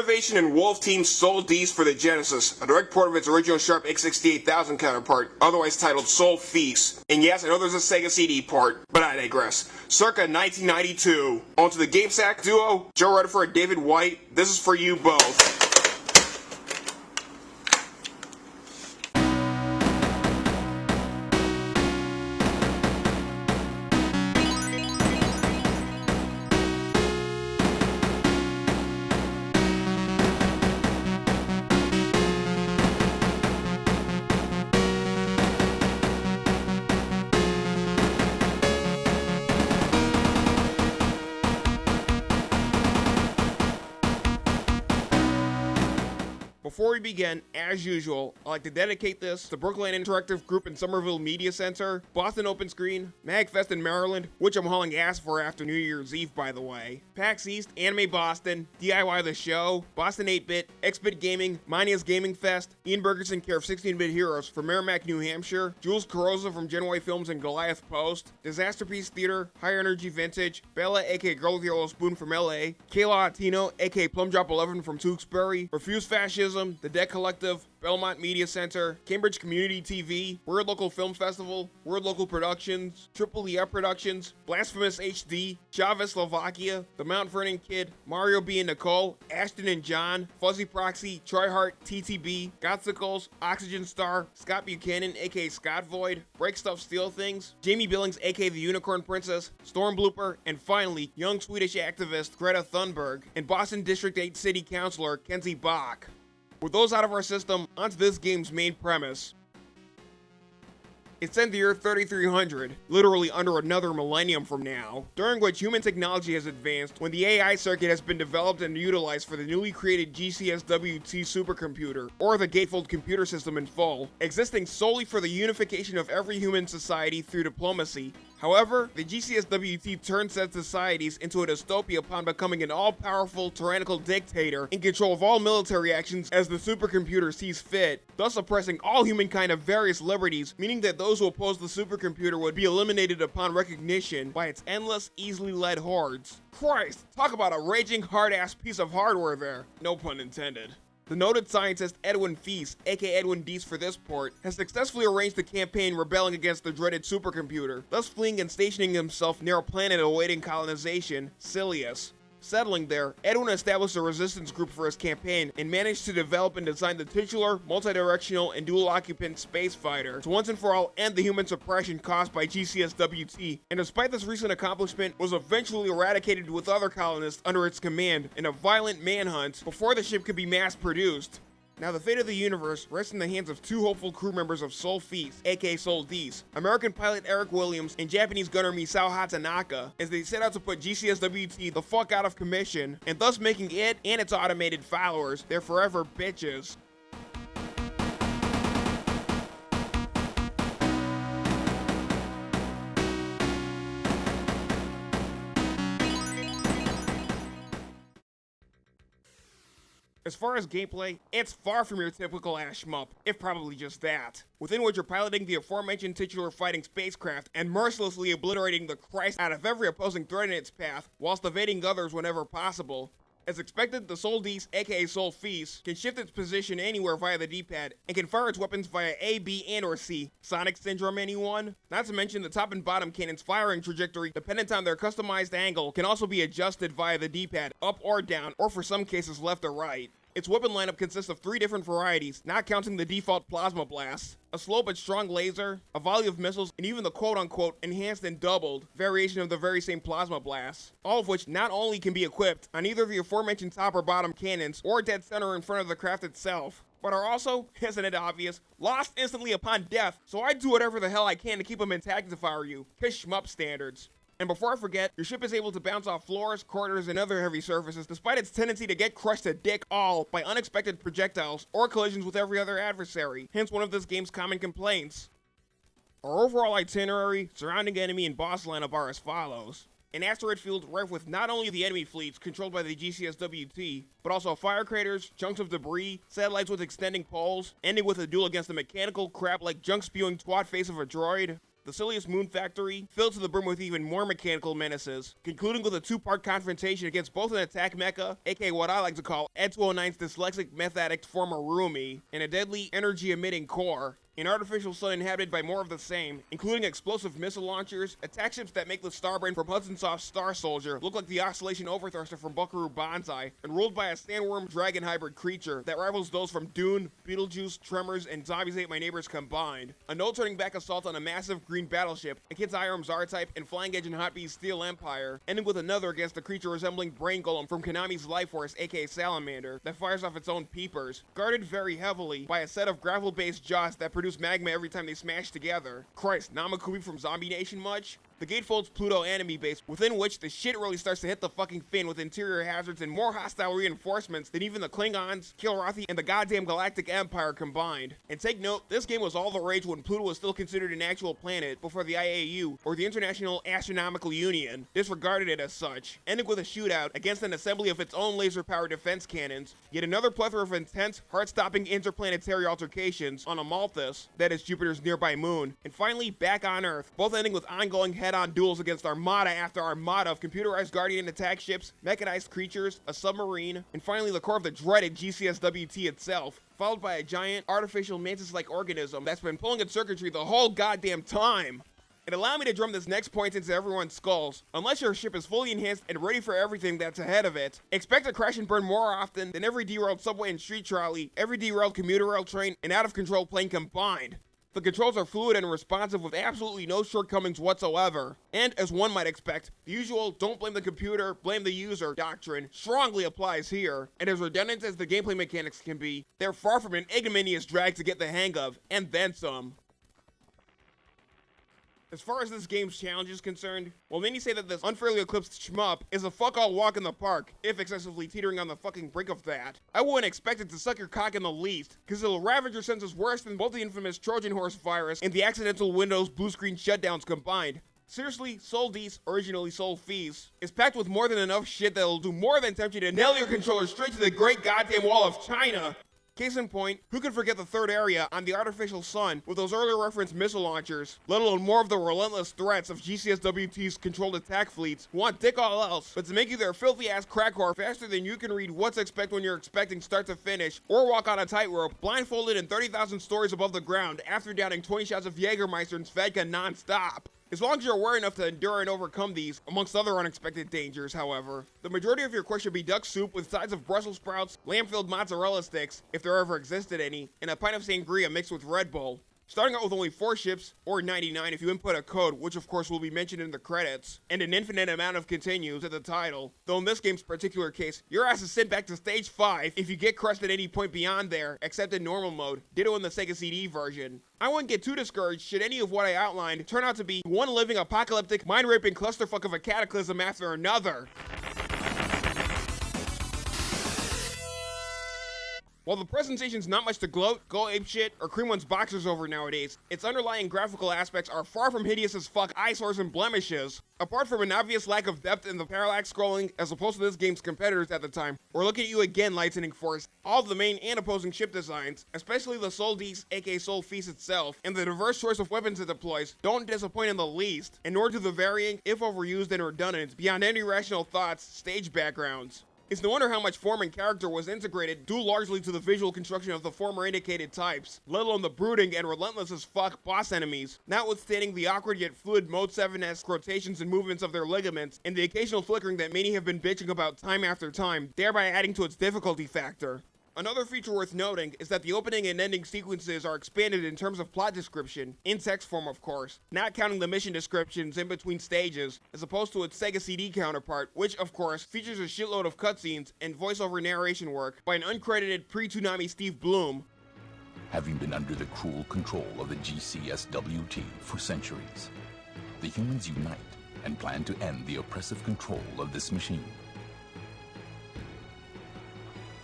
Renovation and Wolf Team Sol-Deace for the Genesis, a direct port of its original Sharp X68000 counterpart, otherwise titled Sol-Feace. And yes, I know there's a Sega CD port, but I digress. Circa 1992. On to the GameSack duo, Joe Redifer and David White. This is for you both. Before we begin, as usual, I'd like to dedicate this to Brooklyn Interactive Group and Somerville Media Center, Boston Open Screen, MagFest in Maryland, which I'm hauling ass for after New Year's Eve, by the way, PAX East, Anime Boston, DIY The Show, Boston 8-Bit, X-Bit Gaming, Mania's Gaming Fest, Ian Bergerson, care of 16-Bit Heroes from Merrimack, New Hampshire, Jules Carrozza from Genway Films and Goliath Post, Disasterpiece Theater, High Energy Vintage, Bella aka Girl with the Yellow Spoon from LA, Kayla Atino aka Plum Drop 11 from Tewksbury, Refuse Fascism, the Dead Collective, Belmont Media Center, Cambridge Community TV, Word Local Film Festival, Word Local Productions, Triple E Productions, Blasphemous HD, Chavez Slovakia, The Mount Vernon Kid, Mario B and Nicole, Ashton and John, Fuzzy Proxy, Troy Hart, TTB, Gotsicles, Oxygen Star, Scott Buchanan, aka Scott Void, Break Stuff Steal Things, Jamie Billings, aka The Unicorn Princess, Storm Blooper, and finally, young Swedish activist Greta Thunberg, and Boston District 8 City Councilor Kenzie Bok. With those out of our system, onto this game's main premise. It's in the year 3300, literally under another millennium from now, during which human technology has advanced when the AI circuit has been developed and utilized for the newly created GCSWT supercomputer, or the Gatefold computer system in full, existing solely for the unification of every human society through diplomacy, However, the GCSWT turned said societies into a dystopia upon becoming an all-powerful, tyrannical dictator in control of all military actions as the supercomputer sees fit, thus oppressing all humankind of various liberties, meaning that those who oppose the supercomputer would be eliminated upon recognition by its endless, easily led hordes. Christ, talk about a raging hard-ass piece of hardware there. No pun intended. The noted scientist Edwin Feast, aka Edwin Deese for this port, has successfully arranged a campaign rebelling against the dreaded supercomputer, thus fleeing and stationing himself near a planet awaiting colonization, Silius. Settling there, Edwin established a resistance group for his campaign and managed to develop and design the titular, multi-directional, and dual-occupant space fighter to once and for all end the human suppression caused by GCSWT, and despite this recent accomplishment, was eventually eradicated with other colonists under its command in a violent manhunt before the ship could be mass-produced. Now, the fate of the universe rests in the hands of two hopeful crew members of Sol-Feace, aka Sol-Deace, American pilot Eric Williams and Japanese gunner Misao Hatanaka, as they set out to put GCSWT the fuck out of commission, and thus making it and its automated followers their forever bitches. As far as gameplay, it's far from your typical ash shmup, if probably just that, within which you're piloting the aforementioned titular fighting spacecraft and mercilessly obliterating the Christ out of every opposing threat in its path, whilst evading others whenever possible. As expected, the Sol-Deace, aka Sol-Feace, can shift its position anywhere via the D-pad, and can fire its weapons via A, B, and or C. Sonic Syndrome anyone? Not to mention the top and bottom cannon's firing trajectory, dependent on their customized angle, can also be adjusted via the D-pad, up or down, or for some cases left or right. Its weapon lineup consists of three different varieties, not counting the default Plasma Blast, a slow but strong laser, a volley of missiles, and even the quote-unquote enhanced and doubled variation of the very same Plasma Blast, all of which not only can be equipped on either the aforementioned top or bottom cannons, or dead center in front of the craft itself, but are also, isn't it obvious, lost instantly upon death, so I do whatever the hell I can to keep them intact if I were you. Kiss shmup standards. And before I forget, your ship is able to bounce off floors, corridors, and other heavy surfaces, despite its tendency to get crushed to dick all by unexpected projectiles or collisions with every other adversary, hence one of this game's common complaints. Our overall itinerary, surrounding enemy, and boss lineup are as follows. An asteroid field rife with not only the enemy fleets controlled by the GCSWT, but also fire craters, chunks of debris, satellites with extending poles, ending with a duel against the mechanical crap like junk spewing twat face of a droid, the Silius Moon Factory, filled to the brim with even more mechanical menaces, concluding with a two-part confrontation against both an attack mecha, aka what I like to call Ed 209's dyslexic meth addict former roomie, and a deadly energy-emitting core, an artificial sun inhabited by more of the same, including explosive missile launchers, attack ships that make the Starbrain from Hudson Soft's Star Soldier look like the Oscillation Overthruster from Buckaroo Banzai, and ruled by a sandworm dragon hybrid creature that rivals those from Dune, Beetlejuice, Tremors, and Zombies Ate My Neighbors combined. A no-turning back assault on a massive green battleship, a Kid's Irons R-Type, and Flying Edge and Hot-B's Steel Empire, ending with another against a creature resembling Brain Golem from Konami's Life Force, aka Salamander, that fires off its own peepers, guarded very heavily by a set of gravel-based jaws that produce magma every time they smash together. Christ, Namakubi from Zombie Nation much? The Gatefold's Pluto enemy base, within which the shit really starts to hit the fucking fin with interior hazards and more hostile reinforcements than even the Klingons, Kilrathi, and the goddamn Galactic Empire combined. And take note, this game was all the rage when Pluto was still considered an actual planet before the IAU, or the International Astronomical Union, disregarded it as such, ending with a shootout against an assembly of its own laser-powered defense cannons, yet another plethora of intense, heart-stopping interplanetary altercations on Amalthus, that is Jupiter's nearby moon, and finally back on Earth, both ending with ongoing head head-on duels against armada after armada of computerized guardian attack ships, mechanized creatures, a submarine, and finally the core of the dreaded GCSWT itself, followed by a giant, artificial mantis-like organism that's been pulling its circuitry the whole goddamn time. And allow me to drum this next point into everyone's skulls. Unless your ship is fully enhanced and ready for everything that's ahead of it, expect to crash and burn more often than every derailed subway and street trolley, every derailed commuter rail train, and out-of-control plane combined. The controls are fluid and responsive with absolutely no shortcomings whatsoever. And as one might expect, the usual don't blame the computer, blame the user doctrine strongly applies here. And as redundant as the gameplay mechanics can be, they're far from an ignominious drag to get the hang of, and then some. As far as this game's challenge is concerned, well, many say that this unfairly eclipsed shmup is a fuck all walk in the park, if excessively teetering on the fucking brink of that. I wouldn't expect it to suck your cock in the least, cause it'll ravage your senses worse than both the infamous Trojan horse virus and the accidental Windows blue screen shutdowns combined. Seriously, Sol-Deace, originally Sol-Feace, is packed with more than enough shit that'll do more than tempt you to nail your controller straight to the great goddamn wall of China. Case in point, who could forget the third area on the artificial sun with those earlier referenced missile launchers, let alone more of the relentless threats of GCSWT's controlled attack fleets who want dick all else, but to make you their filthy ass crack whore faster than you can read what's expect when you're expecting start to finish, or walk on a tightrope, blindfolded in 30,000 stories above the ground after downing 20 shots of Jägermeister and Svedka non-stop. As long as you're aware enough to endure and overcome these, amongst other unexpected dangers, however, the majority of your quest should be duck soup with sides of Brussels sprouts, lamb-filled mozzarella sticks, if there ever existed any, and a pint of sangria mixed with Red Bull. Starting out with only 4 ships, or 99 if you input a code, which of course will be mentioned in the credits, and an infinite amount of continues at the title. Though in this game's particular case, your ass is sent back to stage 5 if you get crushed at any point beyond there, except in normal mode, ditto in the Sega CD version. I wouldn't get too discouraged should any of what I outlined turn out to be one living apocalyptic, mind-raping clusterfuck of a cataclysm after another. While the presentation's not much to gloat, go ape shit, or cream one's boxers over nowadays, its underlying graphical aspects are far from hideous as fuck eyesores and blemishes. Apart from an obvious lack of depth in the parallax scrolling as opposed to this game's competitors at the time, we're looking at you again, Lightning Force. All the main and opposing ship designs, especially the Sol-Deace, aka Sol-Feace itself, and the diverse choice of weapons it deploys, don't disappoint in the least, and nor do the varying, if overused and redundant, beyond any rational thoughts, stage backgrounds. It's no wonder how much form and character was integrated due largely to the visual construction of the former indicated types, let alone the brooding and relentless as fuck boss enemies, notwithstanding the awkward yet fluid Mode 7-esque rotations and movements of their ligaments, and the occasional flickering that many have been bitching about time after time, thereby adding to its difficulty factor. Another feature worth noting is that the opening and ending sequences are expanded in terms of plot description, in text form of course, not counting the mission descriptions in between stages, as opposed to its Sega CD counterpart, which of course features a shitload of cutscenes and voiceover narration work by an uncredited pre-Toonami Steve Blum. Having been under the cruel control of the GCSWT for centuries, the humans unite and plan to end the oppressive control of this machine.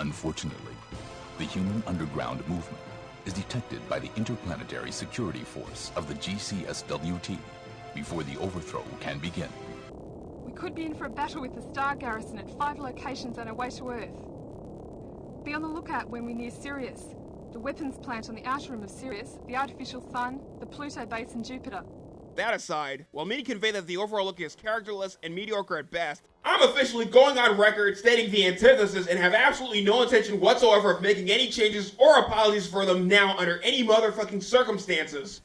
Unfortunately, the human underground movement is detected by the Interplanetary Security Force of the GCSWT before the overthrow can begin. We could be in for a battle with the Star Garrison at five locations on our way to Earth. Be on the lookout when we near Sirius, the weapons plant on the outer rim of Sirius, the artificial sun, the Pluto base and Jupiter. That aside, while many convey that the overall look is characterless and mediocre at best, I'm officially going on record stating the antithesis and have absolutely no intention whatsoever of making any changes or apologies for them now under any motherfucking circumstances.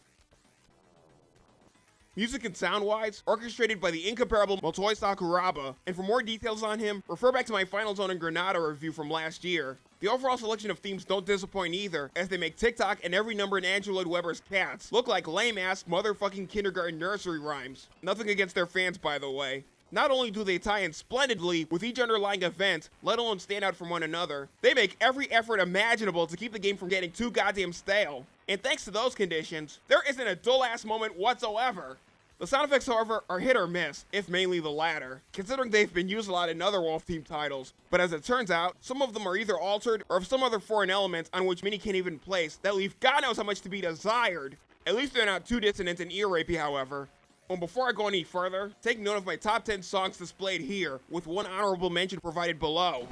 Music and sound wise, orchestrated by the incomparable Motoi Sakuraba, and for more details on him, refer back to my Final Zone and Granada review from last year. The overall selection of themes don't disappoint either, as they make TikTok and every number in Andrew Lloyd Webber's cats look like lame ass motherfucking kindergarten nursery rhymes. Nothing against their fans, by the way. Not only do they tie in splendidly with each underlying event, let alone stand out from one another, they make every effort imaginable to keep the game from getting too goddamn stale. And thanks to those conditions, there isn't a dull ass moment whatsoever. The sound effects, however, are hit or miss, if mainly the latter, considering they've been used a lot in other Wolf Team titles. But as it turns out, some of them are either altered or have some other foreign elements on which many can't even place that leave God knows how much to be desired. At least they're not too dissonant and ear rapey, however. Well, before I go any further, take note of my top 10 songs displayed here, with one honorable mention provided below.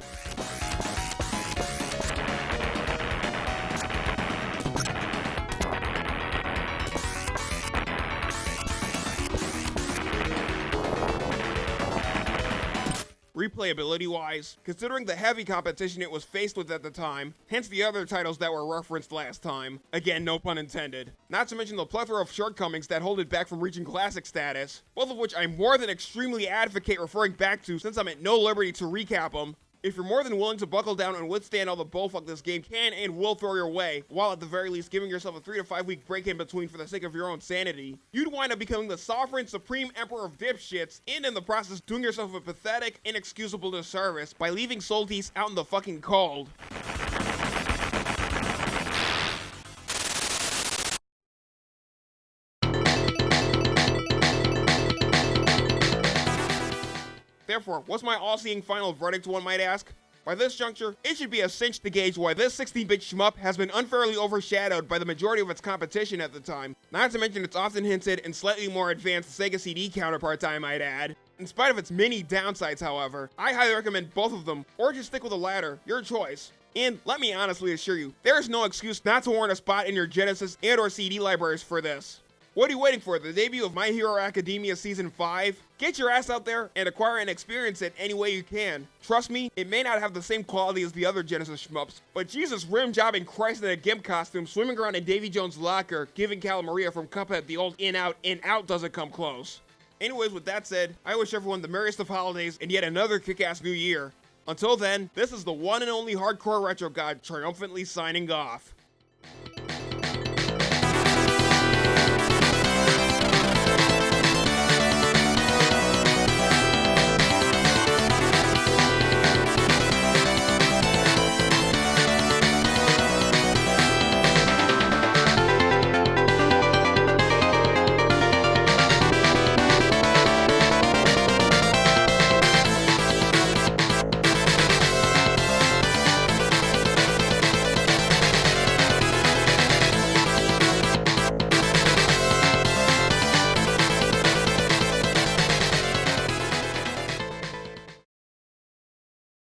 Replayability wise, considering the heavy competition it was faced with at the time, hence the other titles that were referenced last time. Again, no pun intended. Not to mention the plethora of shortcomings that hold it back from reaching classic status, both of which I more than extremely advocate referring back to since I'm at no liberty to recap them. If you're more than willing to buckle down and withstand all the bullfuck this game can and will throw your way, while at the very least giving yourself a 3 to 5 week break in between for the sake of your own sanity, you'd wind up becoming the sovereign supreme emperor of dipshits and in the process doing yourself a pathetic, inexcusable disservice by leaving Soltis out in the fucking cold. Therefore, what's my all-seeing final verdict, one might ask? By this juncture, it should be a cinch to gauge why this 16-bit shmup has been unfairly overshadowed by the majority of its competition at the time, not to mention its often hinted and slightly more advanced Sega CD counterparts I might add. In spite of its many downsides, however, I highly recommend both of them, or just stick with the latter, your choice. And let me honestly assure you, there is no excuse not to warrant a spot in your Genesis and or CD libraries for this. What are you waiting for? The debut of My Hero Academia Season 5? Get your ass out there and acquire and experience it any way you can. Trust me, it may not have the same quality as the other Genesis shmups, but Jesus rim jobbing Christ in a GIMP costume swimming around in Davy Jones' locker, giving Cala Maria from Cuphead the old in out, in out doesn't come close. Anyways, with that said, I wish everyone the merriest of holidays and yet another kick-ass new year. Until then, this is the one and only Hardcore Retro God triumphantly signing off.